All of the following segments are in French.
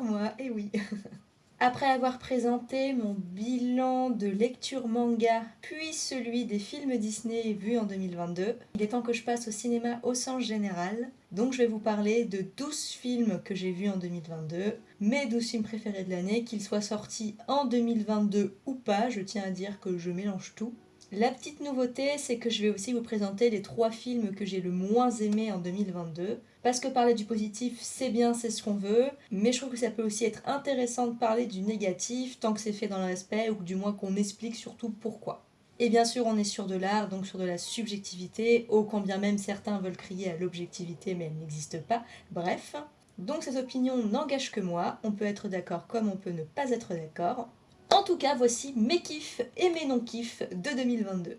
moi, et oui Après avoir présenté mon bilan de lecture manga, puis celui des films Disney vus en 2022, il est temps que je passe au cinéma au sens général. Donc je vais vous parler de 12 films que j'ai vus en 2022, mes 12 films préférés de l'année, qu'ils soient sortis en 2022 ou pas, je tiens à dire que je mélange tout. La petite nouveauté, c'est que je vais aussi vous présenter les trois films que j'ai le moins aimés en 2022. Parce que parler du positif, c'est bien, c'est ce qu'on veut, mais je trouve que ça peut aussi être intéressant de parler du négatif tant que c'est fait dans le respect ou du moins qu'on explique surtout pourquoi. Et bien sûr, on est sur de l'art, donc sur de la subjectivité, ô combien même certains veulent crier à l'objectivité, mais elle n'existe pas. Bref, donc cette opinion n'engage que moi, on peut être d'accord comme on peut ne pas être d'accord. En tout cas, voici mes kiffs et mes non-kiffs de 2022.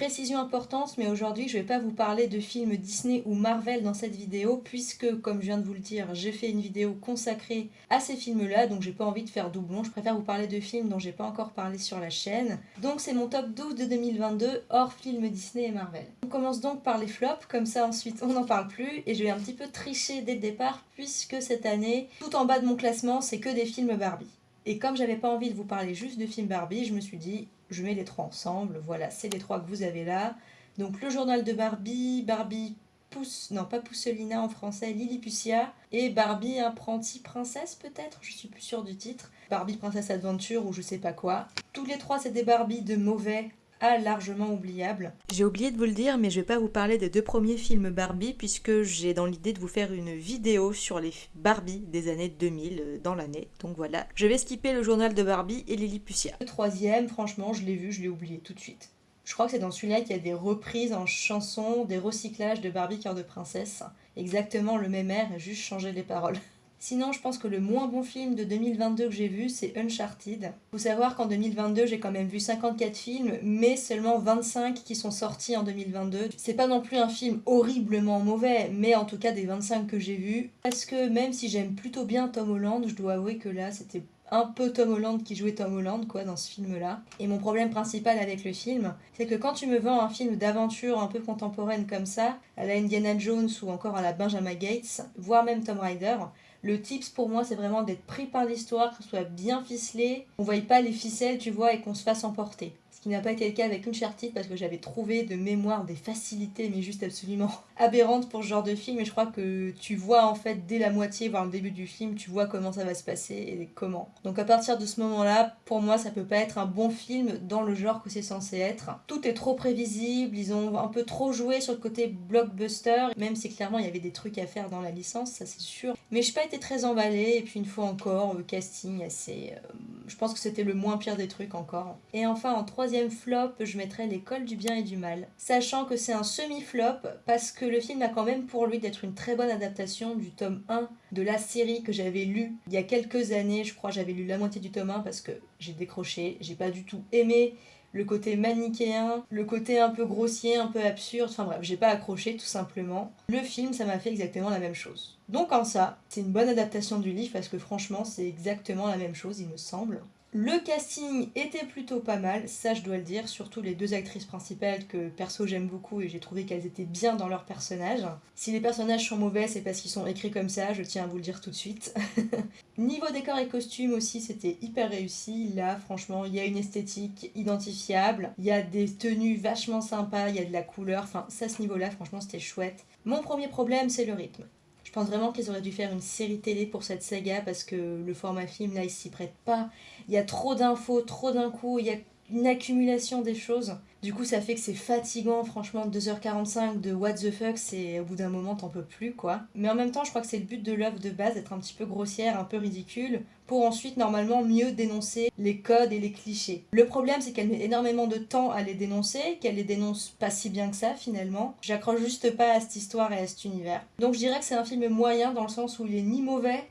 Précision importante, mais aujourd'hui je ne vais pas vous parler de films Disney ou Marvel dans cette vidéo, puisque comme je viens de vous le dire, j'ai fait une vidéo consacrée à ces films-là, donc j'ai pas envie de faire doublon, je préfère vous parler de films dont j'ai pas encore parlé sur la chaîne. Donc c'est mon top 12 de 2022, hors films Disney et Marvel. On commence donc par les flops, comme ça ensuite on n'en parle plus, et je vais un petit peu tricher dès le départ, puisque cette année, tout en bas de mon classement, c'est que des films Barbie. Et comme j'avais pas envie de vous parler juste de films Barbie, je me suis dit, je mets les trois ensemble. Voilà, c'est les trois que vous avez là. Donc le journal de Barbie, Barbie Pousse, non pas Pousselina en français, Lilliputitia, et Barbie Apprenti Princesse peut-être, je suis plus sûre du titre. Barbie Princesse Adventure ou je sais pas quoi. Tous les trois c'est des Barbie de mauvais largement oubliable. J'ai oublié de vous le dire, mais je vais pas vous parler des deux premiers films Barbie, puisque j'ai dans l'idée de vous faire une vidéo sur les Barbie des années 2000 euh, dans l'année. Donc voilà, je vais skipper le journal de Barbie et Lilliputitia. Le troisième, franchement, je l'ai vu, je l'ai oublié tout de suite. Je crois que c'est dans celui-là qu'il y a des reprises en chansons, des recyclages de Barbie Cœur de Princesse. Exactement le même air, juste changer les paroles. Sinon, je pense que le moins bon film de 2022 que j'ai vu, c'est Uncharted. Faut savoir qu'en 2022, j'ai quand même vu 54 films, mais seulement 25 qui sont sortis en 2022. C'est pas non plus un film horriblement mauvais, mais en tout cas des 25 que j'ai vus. Parce que même si j'aime plutôt bien Tom Holland, je dois avouer que là, c'était un peu Tom Holland qui jouait Tom Holland quoi dans ce film là et mon problème principal avec le film c'est que quand tu me vends un film d'aventure un peu contemporaine comme ça à la Indiana Jones ou encore à la Benjamin Gates voire même Tom Rider le tips pour moi, c'est vraiment d'être pris par l'histoire, que soit bien ficelé, on ne voie pas les ficelles, tu vois, et qu'on se fasse emporter ce qui n'a pas été le cas avec Uncharted parce que j'avais trouvé de mémoire des facilités mais juste absolument aberrantes pour ce genre de film. Et je crois que tu vois en fait dès la moitié voire le début du film tu vois comment ça va se passer et comment. Donc à partir de ce moment là pour moi ça peut pas être un bon film dans le genre que c'est censé être. Tout est trop prévisible ils ont un peu trop joué sur le côté blockbuster même si clairement il y avait des trucs à faire dans la licence ça c'est sûr. Mais je n'ai pas été très emballée et puis une fois encore le casting assez euh, je pense que c'était le moins pire des trucs encore et enfin en troisième flop, je mettrais l'école du bien et du mal. Sachant que c'est un semi-flop parce que le film a quand même pour lui d'être une très bonne adaptation du tome 1 de la série que j'avais lu il y a quelques années. Je crois j'avais lu la moitié du tome 1 parce que j'ai décroché, j'ai pas du tout aimé le côté manichéen, le côté un peu grossier, un peu absurde, enfin bref, j'ai pas accroché tout simplement. Le film, ça m'a fait exactement la même chose. Donc en ça, c'est une bonne adaptation du livre parce que franchement, c'est exactement la même chose, il me semble. Le casting était plutôt pas mal, ça je dois le dire, surtout les deux actrices principales que perso j'aime beaucoup et j'ai trouvé qu'elles étaient bien dans leur personnage. Si les personnages sont mauvais, c'est parce qu'ils sont écrits comme ça, je tiens à vous le dire tout de suite. Niveau décor et costumes aussi, c'était hyper réussi. Là, franchement, il y a une esthétique identifiable, il y a des tenues vachement sympas, il y a de la couleur, enfin, ça, ce niveau-là, franchement, c'était chouette. Mon premier problème, c'est le rythme. Je pense vraiment qu'ils auraient dû faire une série télé pour cette saga parce que le format film, là, il s'y prête pas. Il y a trop d'infos, trop d'un coup, il y a une accumulation des choses. Du coup, ça fait que c'est fatigant, franchement, 2h45 de what the fuck, c'est au bout d'un moment, t'en peux plus, quoi. Mais en même temps, je crois que c'est le but de l'œuvre de base, d'être un petit peu grossière, un peu ridicule, pour ensuite, normalement, mieux dénoncer les codes et les clichés. Le problème, c'est qu'elle met énormément de temps à les dénoncer, qu'elle les dénonce pas si bien que ça, finalement. J'accroche juste pas à cette histoire et à cet univers. Donc je dirais que c'est un film moyen, dans le sens où il est ni mauvais,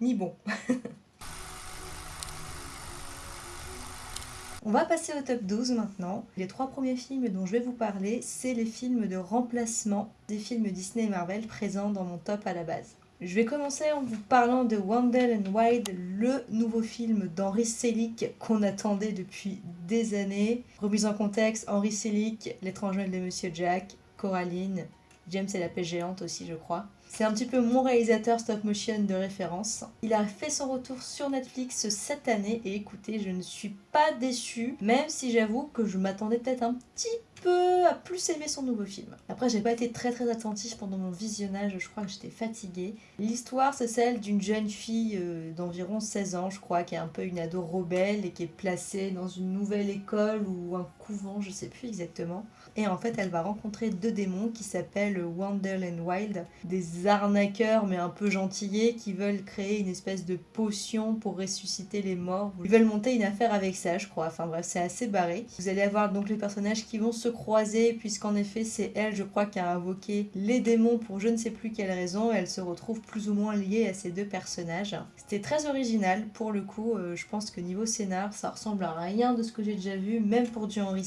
ni bon. On va passer au top 12 maintenant. Les trois premiers films dont je vais vous parler, c'est les films de remplacement des films Disney et Marvel présents dans mon top à la base. Je vais commencer en vous parlant de Wandel and Wild, le nouveau film d'Henri Selick qu'on attendait depuis des années. Remise en contexte, Henri Selick, L'étrange de Monsieur Jack, Coraline, James et la pêche géante aussi je crois. C'est un petit peu mon réalisateur stop motion de référence. Il a fait son retour sur Netflix cette année et écoutez, je ne suis pas déçue, même si j'avoue que je m'attendais peut-être un petit peu à plus aimer son nouveau film. Après, j'ai pas été très très attentif pendant mon visionnage, je crois que j'étais fatiguée. L'histoire, c'est celle d'une jeune fille euh, d'environ 16 ans, je crois, qui est un peu une ado rebelle et qui est placée dans une nouvelle école ou un couvent, je sais plus exactement. Et en fait, elle va rencontrer deux démons qui s'appellent Wandel and Wild, des arnaqueurs mais un peu gentillés qui veulent créer une espèce de potion pour ressusciter les morts. Ils veulent monter une affaire avec ça, je crois. Enfin bref, c'est assez barré. Vous allez avoir donc les personnages qui vont se croiser, puisqu'en effet, c'est elle, je crois, qui a invoqué les démons pour je ne sais plus quelle raison. Elle se retrouve plus ou moins liée à ces deux personnages. C'était très original pour le coup. Euh, je pense que niveau scénar, ça ressemble à rien de ce que j'ai déjà vu, même pour du Henry.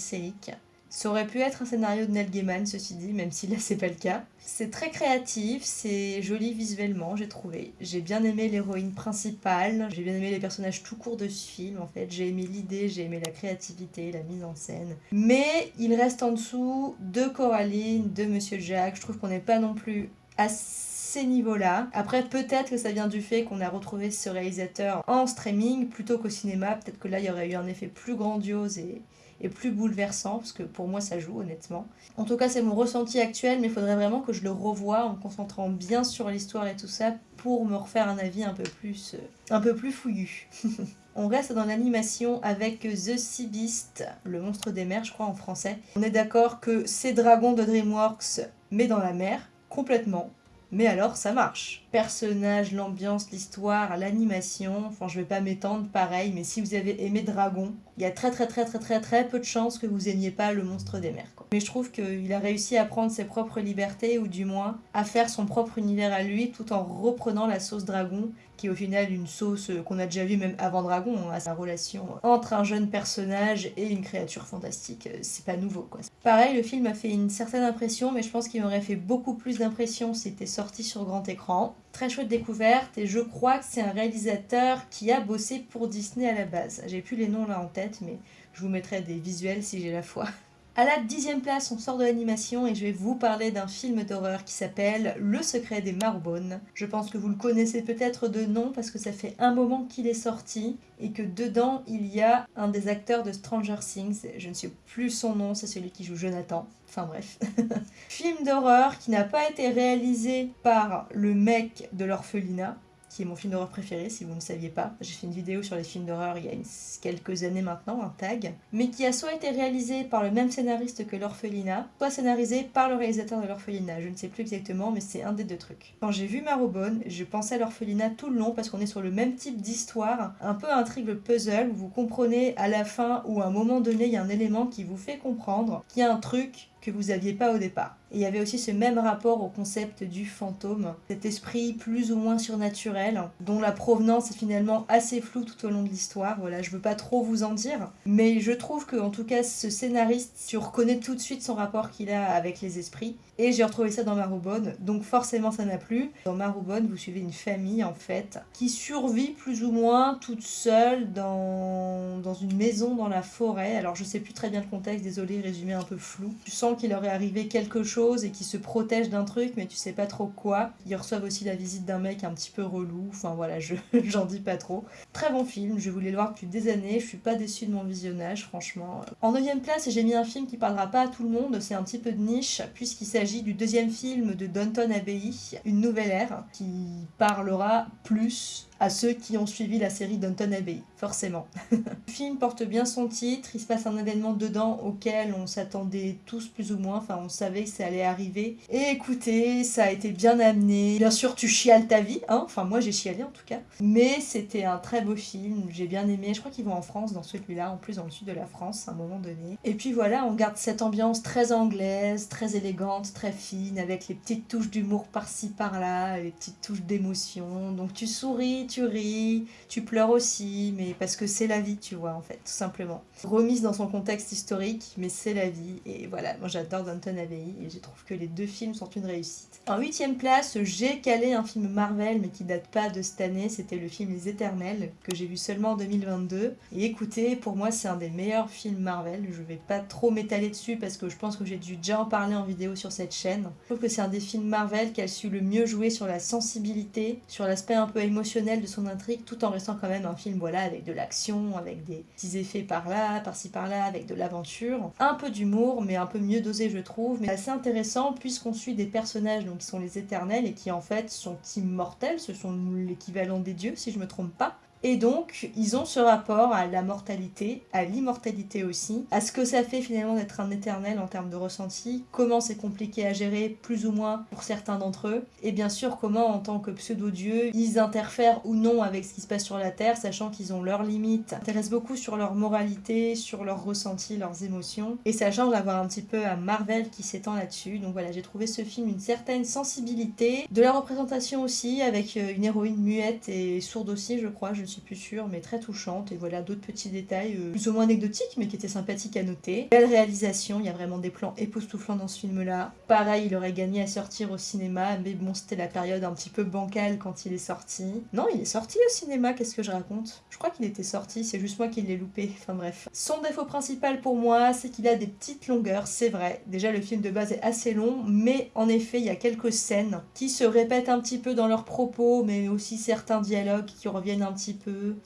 Ça aurait pu être un scénario de Neil Gaiman, ceci dit, même si là c'est pas le cas. C'est très créatif, c'est joli visuellement, j'ai trouvé. J'ai bien aimé l'héroïne principale, j'ai bien aimé les personnages tout court de ce film en fait. J'ai aimé l'idée, j'ai aimé la créativité, la mise en scène. Mais il reste en dessous de Coraline, de Monsieur Jack. Je trouve qu'on n'est pas non plus à ces niveaux-là. Après, peut-être que ça vient du fait qu'on a retrouvé ce réalisateur en streaming plutôt qu'au cinéma. Peut-être que là, il y aurait eu un effet plus grandiose et, et plus bouleversant, parce que pour moi ça joue honnêtement. En tout cas c'est mon ressenti actuel, mais il faudrait vraiment que je le revoie en me concentrant bien sur l'histoire et tout ça pour me refaire un avis un peu plus, euh, un peu plus fouillu. On reste dans l'animation avec The Sea Beast, le monstre des mers je crois en français. On est d'accord que c'est Dragon de DreamWorks mais dans la mer, complètement mais alors ça marche. Personnage, l'ambiance, l'histoire, l'animation, enfin je vais pas m'étendre pareil, mais si vous avez aimé Dragon, il y a très très très très très très peu de chances que vous aimiez pas le monstre des mers. Mais je trouve qu'il a réussi à prendre ses propres libertés, ou du moins à faire son propre univers à lui, tout en reprenant la sauce Dragon, qui est au final une sauce qu'on a déjà vue même avant Dragon, à hein, sa relation entre un jeune personnage et une créature fantastique. C'est pas nouveau quoi. Pareil, le film a fait une certaine impression, mais je pense qu'il m'aurait fait beaucoup plus d'impression si c'était sorti sur grand écran. Très chouette découverte, et je crois que c'est un réalisateur qui a bossé pour Disney à la base. J'ai plus les noms là en tête, mais je vous mettrai des visuels si j'ai la foi. À la dixième place, on sort de l'animation et je vais vous parler d'un film d'horreur qui s'appelle Le secret des Marbones. Je pense que vous le connaissez peut-être de nom parce que ça fait un moment qu'il est sorti et que dedans il y a un des acteurs de Stranger Things, je ne sais plus son nom, c'est celui qui joue Jonathan. Enfin bref. film d'horreur qui n'a pas été réalisé par le mec de l'orphelinat, qui est mon film d'horreur préféré, si vous ne saviez pas. J'ai fait une vidéo sur les films d'horreur il y a quelques années maintenant, un tag, mais qui a soit été réalisé par le même scénariste que L'Orphelinat, soit scénarisé par le réalisateur de L'Orphelinat. Je ne sais plus exactement, mais c'est un des deux trucs. Quand j'ai vu Marobone, je pensais à L'Orphelinat tout le long parce qu'on est sur le même type d'histoire, un peu intrigue puzzle, où vous comprenez à la fin ou à un moment donné, il y a un élément qui vous fait comprendre qu'il y a un truc que vous aviez pas au départ. Et il y avait aussi ce même rapport au concept du fantôme, cet esprit plus ou moins surnaturel, dont la provenance est finalement assez floue tout au long de l'histoire. Voilà, je veux pas trop vous en dire, mais je trouve que en tout cas ce scénariste, tu reconnais tout de suite son rapport qu'il a avec les esprits. Et j'ai retrouvé ça dans Marobone, donc forcément ça m'a plu. Dans Marobone, vous suivez une famille en fait qui survit plus ou moins toute seule dans, dans une maison dans la forêt. Alors je sais plus très bien le contexte, désolé, résumé un peu flou. Qu'il leur est arrivé quelque chose et qu'ils se protègent d'un truc, mais tu sais pas trop quoi. Ils reçoivent aussi la visite d'un mec un petit peu relou. Enfin voilà, je j'en dis pas trop. Très bon film, je voulais le voir depuis des années. Je suis pas déçue de mon visionnage, franchement. En 9 place, j'ai mis un film qui parlera pas à tout le monde. C'est un petit peu de niche, puisqu'il s'agit du deuxième film de Downton Abbey, Une nouvelle ère, qui parlera plus à ceux qui ont suivi la série Downton Abbey, forcément. le film porte bien son titre, il se passe un événement dedans auquel on s'attendait tous plus ou moins, enfin on savait que ça allait arriver. Et écoutez, ça a été bien amené. Bien sûr, tu chiales ta vie, hein, enfin moi j'ai chialé en tout cas. Mais c'était un très beau film, j'ai bien aimé. Je crois qu'ils vont en France dans celui-là, en plus dans le sud de la France à un moment donné. Et puis voilà, on garde cette ambiance très anglaise, très élégante, très fine, avec les petites touches d'humour par-ci par-là, les petites touches d'émotion. Donc tu souris, tu ris, tu pleures aussi, mais parce que c'est la vie, tu vois, en fait, tout simplement. Remise dans son contexte historique, mais c'est la vie. Et voilà, moi j'adore Danton Abbey et je trouve que les deux films sont une réussite. En huitième place, j'ai calé un film Marvel, mais qui date pas de cette année, c'était le film Les Éternels, que j'ai vu seulement en 2022. Et écoutez, pour moi c'est un des meilleurs films Marvel, je vais pas trop m'étaler dessus parce que je pense que j'ai dû déjà en parler en vidéo sur cette chaîne. Je trouve que c'est un des films Marvel qui a su le mieux jouer sur la sensibilité, sur l'aspect un peu émotionnel de son intrigue, tout en restant quand même un film voilà avec de l'action, avec des petits effets par là, par-ci par-là, avec de l'aventure. Un peu d'humour, mais un peu mieux dosé je trouve, mais assez intéressant puisqu'on suit des personnages donc, qui sont les éternels et qui en fait sont immortels, ce sont l'équivalent des dieux si je me trompe pas. Et donc, ils ont ce rapport à la mortalité, à l'immortalité aussi, à ce que ça fait finalement d'être un éternel en termes de ressenti, comment c'est compliqué à gérer, plus ou moins pour certains d'entre eux, et bien sûr comment en tant que pseudo-dieux, ils interfèrent ou non avec ce qui se passe sur la Terre, sachant qu'ils ont leurs limites, intéressent beaucoup sur leur moralité, sur leurs ressentis, leurs émotions, et ça change d'avoir un petit peu un Marvel qui s'étend là-dessus. Donc voilà, j'ai trouvé ce film une certaine sensibilité, de la représentation aussi, avec euh, une héroïne muette et sourde aussi, je crois, je suis plus sûre, mais très touchante. Et voilà d'autres petits détails euh, plus ou moins anecdotiques, mais qui étaient sympathiques à noter. Belle réalisation, il y a vraiment des plans époustouflants dans ce film-là. Pareil, il aurait gagné à sortir au cinéma, mais bon, c'était la période un petit peu bancale quand il est sorti. Non, il est sorti au cinéma, qu'est-ce que je raconte? Je crois qu'il était sorti, c'est juste moi qui l'ai loupé. Enfin bref. Son défaut principal pour moi, c'est qu'il a des petites longueurs, c'est vrai. Déjà, le film de base est assez long, mais en effet, il y a quelques scènes qui se répètent un petit peu dans leurs propos, mais aussi certains dialogues qui reviennent un petit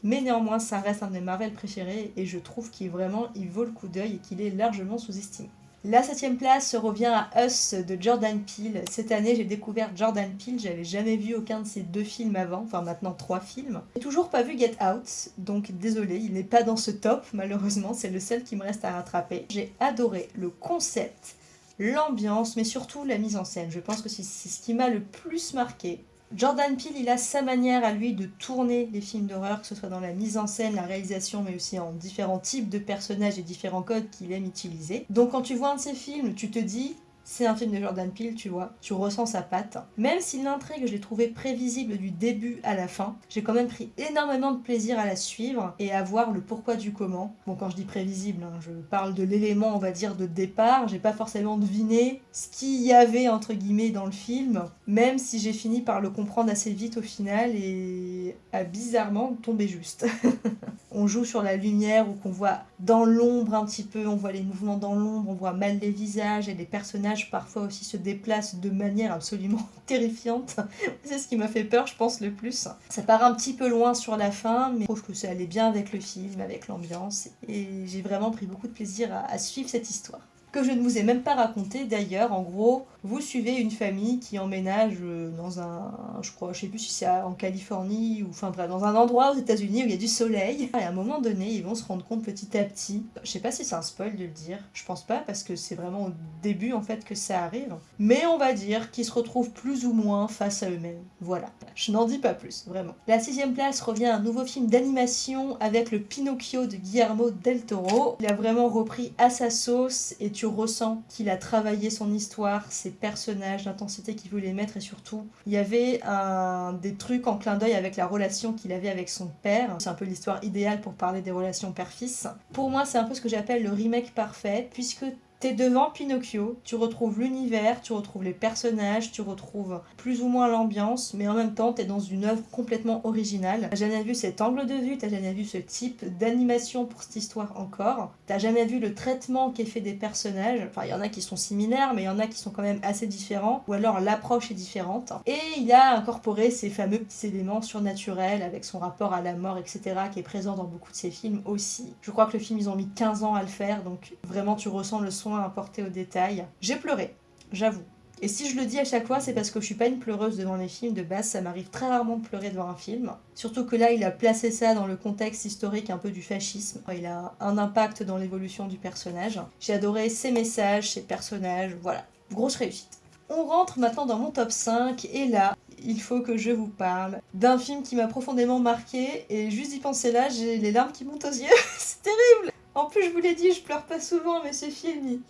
Mais néanmoins, ça reste un de mes Marvel préférés et je trouve qu'il vraiment, il vaut le coup d'œil et qu'il est largement sous-estimé. La septième place revient à Us de Jordan Peele. Cette année, j'ai découvert Jordan Peele. J'avais jamais vu aucun de ses deux films avant, enfin maintenant trois films. J'ai toujours pas vu Get Out, donc désolé, il n'est pas dans ce top, malheureusement. C'est le seul qui me reste à rattraper. J'ai adoré le concept, l'ambiance, mais surtout la mise en scène. Je pense que c'est ce qui m'a le plus marqué. Jordan Peele, il a sa manière à lui de tourner les films d'horreur, que ce soit dans la mise en scène, la réalisation, mais aussi en différents types de personnages et différents codes qu'il aime utiliser. Donc quand tu vois un de ses films, tu te dis, c'est un film de Jordan Peele, tu vois, tu ressens sa patte. Même si l'intrigue, je l'ai trouvée prévisible du début à la fin, j'ai quand même pris énormément de plaisir à la suivre et à voir le pourquoi du comment. Bon, quand je dis prévisible, hein, je parle de l'élément, on va dire, de départ. J'ai pas forcément deviné ce qu'il y avait, entre guillemets, dans le film, même si j'ai fini par le comprendre assez vite au final et a bizarrement tombé juste. on joue sur la lumière ou qu'on voit dans l'ombre un petit peu, on voit les mouvements dans l'ombre, on voit mal les visages et les personnages parfois aussi se déplacent de manière absolument terrifiante. C'est ce qui m'a fait peur, je pense, le plus. Ça part un petit peu loin sur la fin, mais je trouve que ça allait bien avec le film, avec l'ambiance, et j'ai vraiment pris beaucoup de plaisir à suivre cette histoire que je ne vous ai même pas raconté d'ailleurs. En gros, vous suivez une famille qui emménage euh, dans un, je crois, je sais plus si c'est en Californie ou enfin bref, dans un endroit aux États-Unis où il y a du soleil. Et à un moment donné, ils vont se rendre compte petit à petit. Je sais pas si c'est un spoil de le dire. Je pense pas parce que c'est vraiment au début en fait que ça arrive. Mais on va dire qu'ils se retrouvent plus ou moins face à eux-mêmes. Voilà. Je n'en dis pas plus, vraiment. La sixième place revient à un nouveau film d'animation avec le Pinocchio de Guillermo del Toro. Il a vraiment repris à sa sauce et tu ressent qu'il a travaillé son histoire, ses personnages, l'intensité qu'il voulait mettre et surtout, il y avait un, des trucs en clin d'œil avec la relation qu'il avait avec son père. C'est un peu l'histoire idéale pour parler des relations père-fils. Pour moi, c'est un peu ce que j'appelle le remake parfait, puisque T'es devant Pinocchio, tu retrouves l'univers, tu retrouves les personnages, tu retrouves plus ou moins l'ambiance, mais en même temps t'es dans une œuvre complètement originale. T'as jamais vu cet angle de vue, t'as jamais vu ce type d'animation pour cette histoire encore, t'as jamais vu le traitement qui est fait des personnages, enfin il y en a qui sont similaires, mais il y en a qui sont quand même assez différents, ou alors l'approche est différente. Et il a incorporé ces fameux petits éléments surnaturels avec son rapport à la mort, etc., qui est présent dans beaucoup de ses films aussi. Je crois que le film ils ont mis 15 ans à le faire, donc vraiment tu ressens le soin apporté aux détails. J'ai pleuré, j'avoue. Et si je le dis à chaque fois, c'est parce que je suis pas une pleureuse devant les films. De base, ça m'arrive très rarement de pleurer devant un film. Surtout que là, il a placé ça dans le contexte historique un peu du fascisme. Il a un impact dans l'évolution du personnage. J'ai adoré ses messages, ses personnages, voilà. Grosse réussite. On rentre maintenant dans mon top 5 et là, il faut que je vous parle d'un film qui m'a profondément marqué et juste d'y penser là, j'ai les larmes qui montent aux yeux. c'est terrible en plus, je vous l'ai dit, je pleure pas souvent, mais ce film,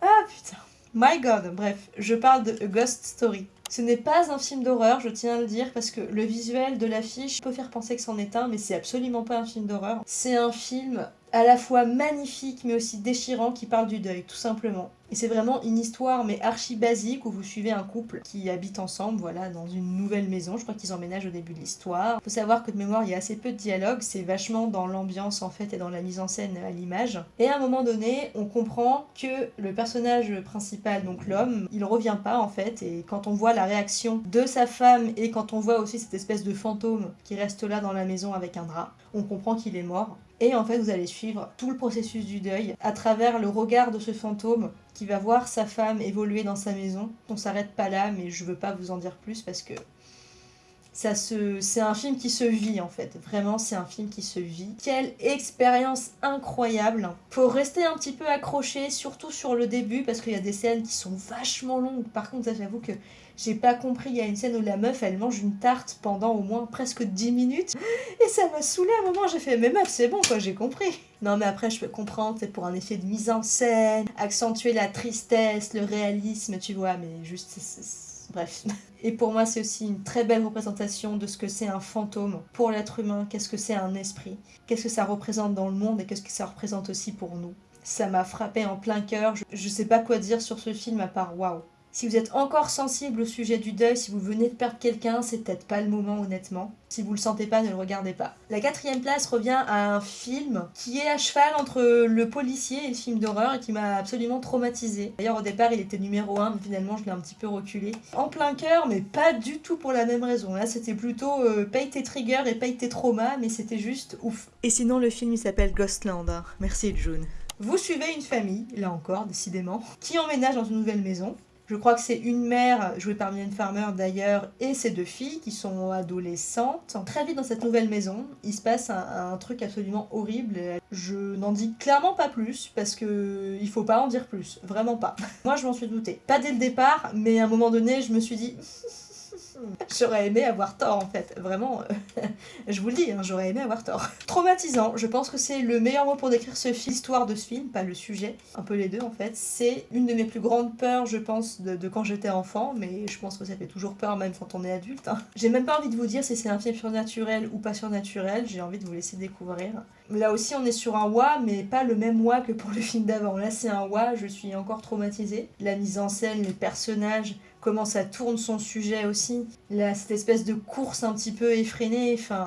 Ah putain. My God, bref, je parle de A Ghost Story. Ce n'est pas un film d'horreur, je tiens à le dire, parce que le visuel de l'affiche peut faire penser que c'en est un, mais c'est absolument pas un film d'horreur. C'est un film à la fois magnifique mais aussi déchirant qui parle du deuil, tout simplement. Et c'est vraiment une histoire mais archi basique où vous suivez un couple qui habite ensemble, voilà, dans une nouvelle maison. Je crois qu'ils emménagent au début de l'histoire. Faut savoir que de mémoire, il y a assez peu de dialogue, c'est vachement dans l'ambiance en fait et dans la mise en scène à l'image. Et à un moment donné, on comprend que le personnage principal, donc l'homme, il revient pas en fait. Et quand on voit la réaction de sa femme et quand on voit aussi cette espèce de fantôme qui reste là dans la maison avec un drap, on comprend qu'il est mort. Et en fait, vous allez suivre tout le processus du deuil à travers le regard de ce fantôme qui va voir sa femme évoluer dans sa maison. On s'arrête pas là, mais je veux pas vous en dire plus parce que ça se... c'est un film qui se vit en fait. Vraiment, c'est un film qui se vit. Quelle expérience incroyable. Faut rester un petit peu accroché, surtout sur le début parce qu'il y a des scènes qui sont vachement longues. Par contre, j'avoue que j'ai pas compris, il y a une scène où la meuf elle mange une tarte pendant au moins presque 10 minutes et ça m'a saoulé à un moment, j'ai fait mais meuf c'est bon quoi, j'ai compris. Non mais après je peux comprendre, c'est pour un effet de mise en scène, accentuer la tristesse, le réalisme, tu vois, mais juste bref. Et pour moi c'est aussi une très belle représentation de ce que c'est un fantôme pour l'être humain, qu'est-ce que c'est un esprit, qu'est-ce que ça représente dans le monde et qu'est-ce que ça représente aussi pour nous. Ça m'a frappé en plein cœur, je, je sais pas quoi dire sur ce film à part waouh. Si vous êtes encore sensible au sujet du deuil, si vous venez de perdre quelqu'un, c'est peut-être pas le moment honnêtement. Si vous le sentez pas, ne le regardez pas. La quatrième place revient à un film qui est à cheval entre le policier et le film d'horreur et qui m'a absolument traumatisé. D'ailleurs au départ il était numéro 1 mais finalement je l'ai un petit peu reculé. En plein cœur mais pas du tout pour la même raison. Là c'était plutôt euh, paye tes triggers et paye tes traumas mais c'était juste ouf. Et sinon le film il s'appelle Ghostland. Hein. Merci June. Vous suivez une famille, là encore, décidément, qui emménage dans une nouvelle maison. Je crois que c'est une mère, jouée par Mylène Farmer d'ailleurs, et ses deux filles qui sont adolescentes. Très vite dans cette nouvelle maison, il se passe un, truc absolument horrible. Je n'en dis clairement pas plus parce que il faut pas en dire plus, vraiment pas. Moi je m'en suis douté. Pas dès le départ, mais à un moment donné je me suis dit J'aurais aimé avoir tort en fait, vraiment, euh, je vous le dis, hein, j'aurais aimé avoir tort. Traumatisant, je pense que c'est le meilleur mot pour décrire ce film, l'histoire de ce film, pas le sujet, un peu les deux en fait. C'est une de mes plus grandes peurs, je pense, de, quand j'étais enfant, mais je pense que ça fait toujours peur même quand on est adulte. Hein. J'ai même pas envie de vous dire si c'est un film surnaturel ou pas surnaturel, j'ai envie de vous laisser découvrir. Là aussi on est sur un wa, mais pas le même wa que pour le film d'avant. Là c'est un wa, je suis encore traumatisée. La mise en scène, les personnages, comment ça tourne son sujet aussi. Là, cette espèce de course un petit peu effrénée. Enfin,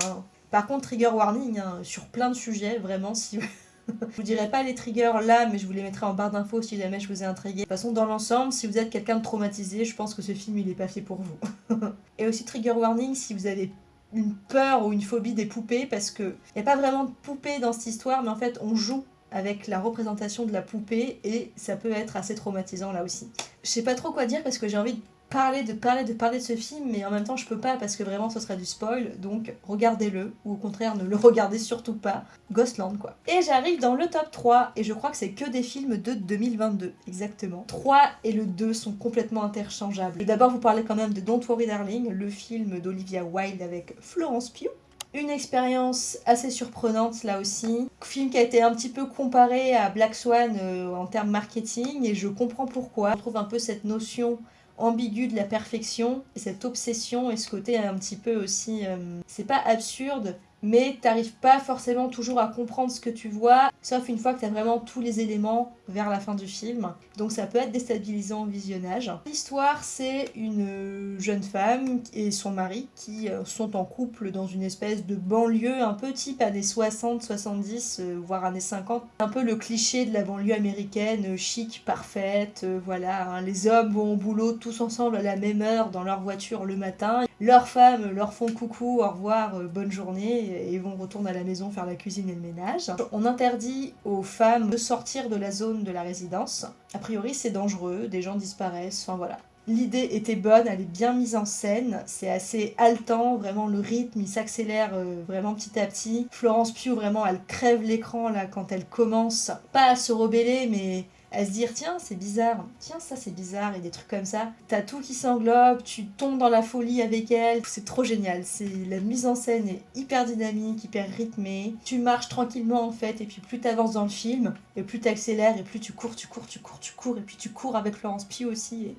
par contre, trigger warning hein, sur plein de sujets, vraiment. Si je vous dirai pas les triggers là, mais je vous les mettrai en barre d'infos si jamais je vous ai intrigué. De toute façon, dans l'ensemble, si vous êtes quelqu'un de traumatisé, je pense que ce film il est pas fait pour vous. Et aussi trigger warning si vous avez une peur ou une phobie des poupées, parce que n'y a pas vraiment de poupées dans cette histoire, mais en fait on joue avec la représentation de la poupée et ça peut être assez traumatisant là aussi. Je sais pas trop quoi dire parce que j'ai envie de parler, de parler, de parler de ce film, mais en même temps je peux pas parce que vraiment ce serait du spoil, donc regardez-le, ou au contraire ne le regardez surtout pas. Ghostland quoi. Et j'arrive dans le top 3, et je crois que c'est que des films de 2022, exactement. 3 et le 2 sont complètement interchangeables. D'abord vous parlez quand même de Don't Worry Darling, le film d'Olivia Wilde avec Florence Pugh. Une expérience assez surprenante là aussi. Film qui a été un petit peu comparé à Black Swan euh, en termes marketing et je comprends pourquoi. On trouve un peu cette notion ambiguë de la perfection et cette obsession et ce côté un petit peu aussi... Euh, c'est pas absurde mais t'arrives pas forcément toujours à comprendre ce que tu vois, sauf une fois que t'as vraiment tous les éléments vers la fin du film. Donc ça peut être déstabilisant au visionnage. L'histoire, c'est une jeune femme et son mari qui euh, sont en couple dans une espèce de banlieue un peu type années 60, 70, euh, voire années 50. Un peu le cliché de la banlieue américaine, euh, chic, parfaite, voilà. Hein. Les hommes vont au boulot tous ensemble à la même heure dans leur voiture le matin. Leurs femmes leur font coucou, au revoir, bonne journée et vont retourner à la maison faire la cuisine et le ménage. On interdit aux femmes de sortir de la zone de la résidence. A priori, c'est dangereux, des gens disparaissent, enfin voilà. L'idée était bonne, elle est bien mise en scène, c'est assez haletant, vraiment le rythme il s'accélère euh, vraiment petit à petit. Florence Pugh vraiment elle crève l'écran là quand elle commence, pas à se rebeller mais à se dire tiens c'est bizarre, tiens ça c'est bizarre et des trucs comme ça. T'as tout qui s'englobe, tu tombes dans la folie avec elle, c'est trop génial. C'est la mise en scène est hyper dynamique, hyper rythmée. Tu marches tranquillement en fait et puis plus t'avances dans le film et plus t'accélères et plus tu cours, tu cours, tu cours, tu cours et puis tu cours avec Florence Pugh aussi.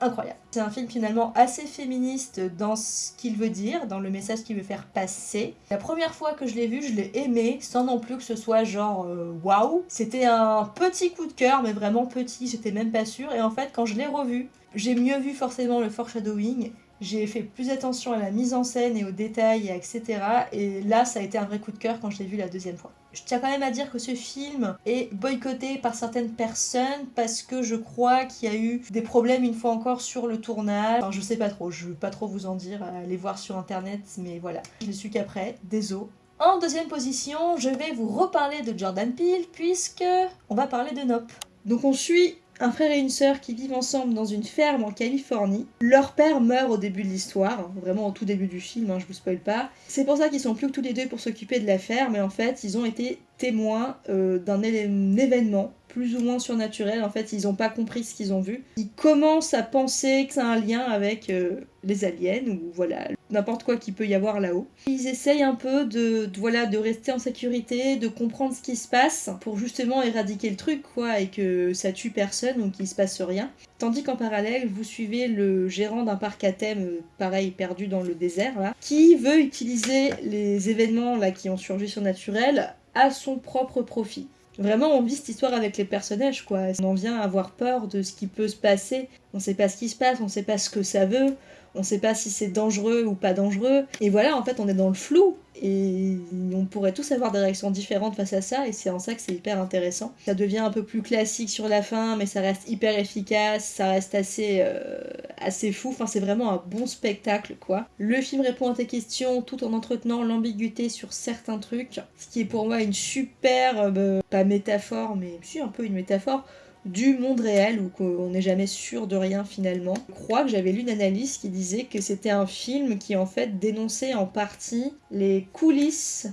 Incroyable. C'est un film finalement assez féministe dans ce qu'il veut dire, dans le message qu'il veut faire passer. La première fois que je l'ai vu, je l'ai aimé, sans non plus que ce soit genre euh, waouh. C'était un petit coup de cœur, mais vraiment petit, j'étais même pas sûre. Et en fait, quand je l'ai revu, j'ai mieux vu forcément le foreshadowing, j'ai fait plus attention à la mise en scène et aux détails, etc. Et là, ça a été un vrai coup de cœur quand je l'ai vu la deuxième fois. Je tiens quand même à dire que ce film est boycotté par certaines personnes parce que je crois qu'il y a eu des problèmes une fois encore sur le tournage. Enfin, je sais pas trop, je veux pas trop vous en dire, allez voir sur internet, mais voilà. Je l'ai su qu'après, désolé. En deuxième position, je vais vous reparler de Jordan Peele puisque on va parler de Nope. Donc on suit un frère et une sœur qui vivent ensemble dans une ferme en Californie. Leur père meurt au début de l'histoire, vraiment au tout début du film, hein, je vous spoil pas. C'est pour ça qu'ils sont plus que tous les deux pour s'occuper de la ferme, mais en fait, ils ont été témoins euh, d'un événement plus ou moins surnaturel. En fait, ils n'ont pas compris ce qu'ils ont vu. Ils commencent à penser que ça a un lien avec euh, les aliens ou voilà n'importe quoi qui peut y avoir là-haut. Ils essayent un peu de, voilà de rester en sécurité, de comprendre ce qui se passe pour justement éradiquer le truc quoi et que ça tue personne ou qu'il se passe rien. Tandis qu'en parallèle, vous suivez le gérant d'un parc à thème, euh, pareil perdu dans le désert là, qui veut utiliser les événements là qui ont surgi surnaturels à son propre profit. Vraiment, on vit cette histoire avec les personnages, quoi. On en vient à avoir peur de ce qui peut se passer. On sait pas ce qui se passe, on sait pas ce que ça veut, on sait pas si c'est dangereux ou pas dangereux. Et voilà, en fait, on est dans le flou. Et on pourrait tous avoir des réactions différentes face à ça, et c'est en ça que c'est hyper intéressant. Ça devient un peu plus classique sur la fin, mais ça reste hyper efficace, ça reste assez, euh, assez fou. Enfin, c'est vraiment un bon spectacle, quoi. Le film répond à tes questions tout en entretenant l'ambiguïté sur certains trucs, ce qui est pour moi une superbe, pas métaphore, mais si un peu une métaphore du monde réel où on n'est jamais sûr de rien finalement. Je crois que j'avais lu une analyse qui disait que c'était un film qui en fait dénonçait en partie les coulisses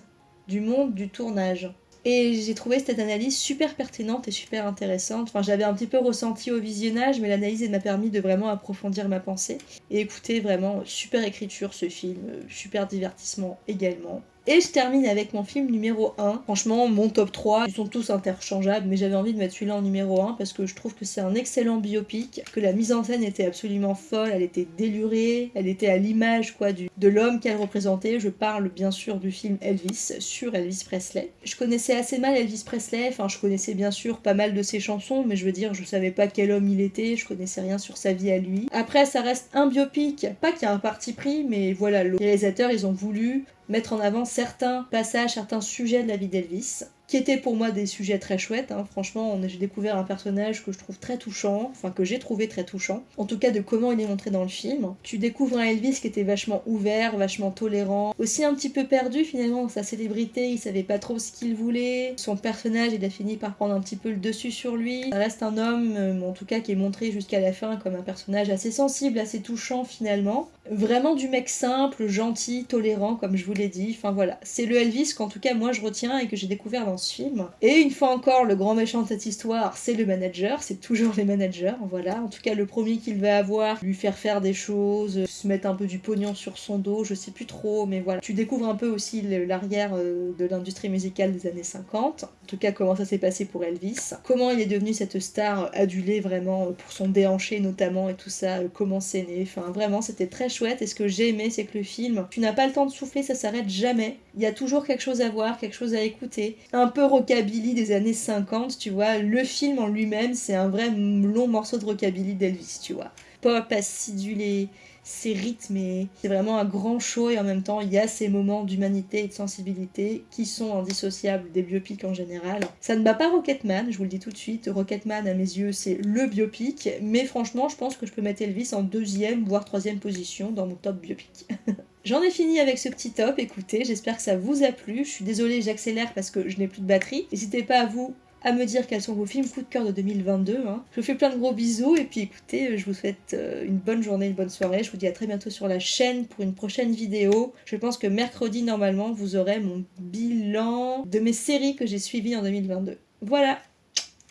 du monde du tournage. Et j'ai trouvé cette analyse super pertinente et super intéressante. Enfin, j'avais un petit peu ressenti au visionnage, mais l'analyse m'a permis de vraiment approfondir ma pensée. Et écouter vraiment super écriture ce film, super divertissement également. Et je termine avec mon film numéro 1. Franchement, mon top 3, ils sont tous interchangeables, mais j'avais envie de mettre celui-là en numéro 1 parce que je trouve que c'est un excellent biopic, que la mise en scène était absolument folle, elle était délurée, elle était à l'image quoi du, de l'homme qu'elle représentait. Je parle bien sûr du film Elvis sur Elvis Presley. Je connaissais assez mal Elvis Presley, enfin je connaissais bien sûr pas mal de ses chansons, mais je veux dire, je savais pas quel homme il était, je connaissais rien sur sa vie à lui. Après, ça reste un biopic, pas qu'il y a un parti pris, mais voilà, les réalisateurs ils ont voulu mettre en avant certains passages, certains sujets de la vie d'Elvis qui étaient pour moi des sujets très chouettes. Hein. Franchement, j'ai découvert un personnage que je trouve très touchant, enfin que j'ai trouvé très touchant, en tout cas de comment il est montré dans le film. Tu découvres un Elvis qui était vachement ouvert, vachement tolérant, aussi un petit peu perdu finalement sa célébrité, il savait pas trop ce qu'il voulait, son personnage il a fini par prendre un petit peu le dessus sur lui. Ça reste un homme, euh, en tout cas qui est montré jusqu'à la fin comme un personnage assez sensible, assez touchant finalement. Vraiment du mec simple, gentil, tolérant comme je vous l'ai dit, enfin voilà. C'est le Elvis qu'en tout cas moi je retiens et que j'ai découvert dans film. Et une fois encore, le grand méchant de cette histoire, c'est le manager, c'est toujours les managers, voilà. En tout cas, le premier qu'il va avoir, lui faire faire des choses, se mettre un peu du pognon sur son dos, je sais plus trop, mais voilà. Tu découvres un peu aussi l'arrière euh, de l'industrie musicale des années 50. En tout cas, comment ça s'est passé pour Elvis. Comment il est devenu cette star adulée vraiment pour son déhanché notamment et tout ça, euh, comment c'est né. Enfin, vraiment, c'était très chouette. Et ce que j'ai aimé, c'est que le film, tu n'as pas le temps de souffler, ça s'arrête jamais. Il y a toujours quelque chose à voir, quelque chose à écouter. Un peu rockabilly des années 50, tu vois. Le film en lui-même, c'est un vrai long morceau de rockabilly d'Elvis, tu vois. Pop acidulé, c'est rythmé, c'est vraiment un grand show et en même temps il y a ces moments d'humanité et de sensibilité qui sont indissociables des biopics en général. Ça ne bat pas Rocketman, je vous le dis tout de suite, Rocketman à mes yeux c'est le biopic, mais franchement je pense que je peux mettre Elvis en deuxième voire troisième position dans mon top biopic. J'en ai fini avec ce petit top, écoutez, j'espère que ça vous a plu. Je suis désolée, j'accélère parce que je n'ai plus de batterie. N'hésitez pas à vous à me dire quels sont vos films coup de cœur de 2022. Hein. Je vous fais plein de gros bisous et puis écoutez, je vous souhaite euh, une bonne journée, une bonne soirée. Je vous dis à très bientôt sur la chaîne pour une prochaine vidéo. Je pense que mercredi, normalement, vous aurez mon bilan de mes séries que j'ai suivies en 2022. Voilà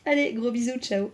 Allez, gros bisous, ciao